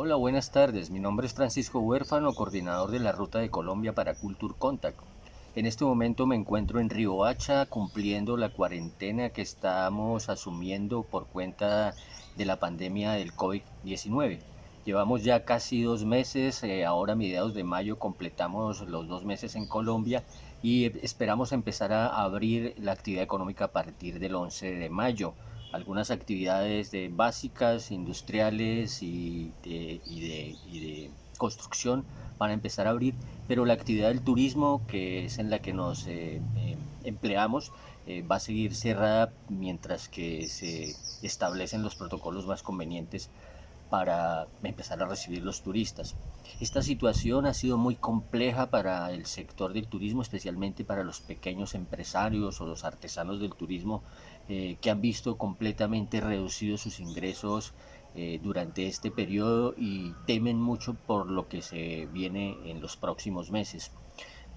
Hola, buenas tardes. Mi nombre es Francisco Huérfano, coordinador de la Ruta de Colombia para Culture Contact. En este momento me encuentro en Hacha cumpliendo la cuarentena que estamos asumiendo por cuenta de la pandemia del COVID-19. Llevamos ya casi dos meses, eh, ahora a mediados de mayo completamos los dos meses en Colombia y esperamos empezar a abrir la actividad económica a partir del 11 de mayo algunas actividades de básicas, industriales y de, construcción van a empezar a abrir, pero la actividad del turismo, que es en la que nos eh, eh, empleamos, eh, va a seguir cerrada mientras que se establecen los protocolos más convenientes para empezar a recibir los turistas. Esta situación ha sido muy compleja para el sector del turismo, especialmente para los pequeños empresarios o los artesanos del turismo eh, que han visto completamente reducidos sus ingresos eh, durante este periodo y temen mucho por lo que se viene en los próximos meses.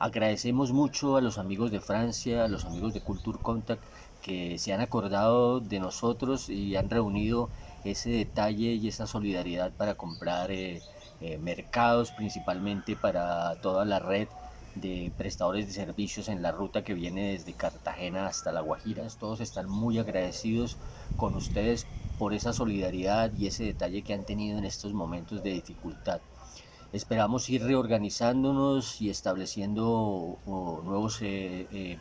Agradecemos mucho a los amigos de Francia, a los amigos de Culture Contact que se han acordado de nosotros y han reunido ese detalle y esa solidaridad para comprar eh, eh, mercados, principalmente para toda la red de prestadores de servicios en la ruta que viene desde Cartagena hasta La Guajira. Todos están muy agradecidos con ustedes por esa solidaridad y ese detalle que han tenido en estos momentos de dificultad. Esperamos ir reorganizándonos y estableciendo nuevos, eh,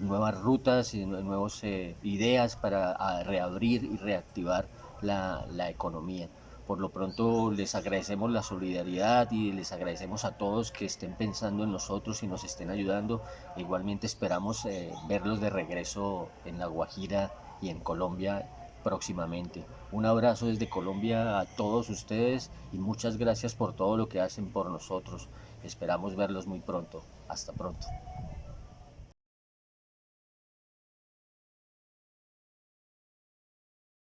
nuevas rutas y nuevas ideas para reabrir y reactivar la, la economía. Por lo pronto les agradecemos la solidaridad y les agradecemos a todos que estén pensando en nosotros y nos estén ayudando. Igualmente esperamos eh, verlos de regreso en La Guajira y en Colombia próximamente. Un abrazo desde Colombia a todos ustedes y muchas gracias por todo lo que hacen por nosotros. Esperamos verlos muy pronto. Hasta pronto.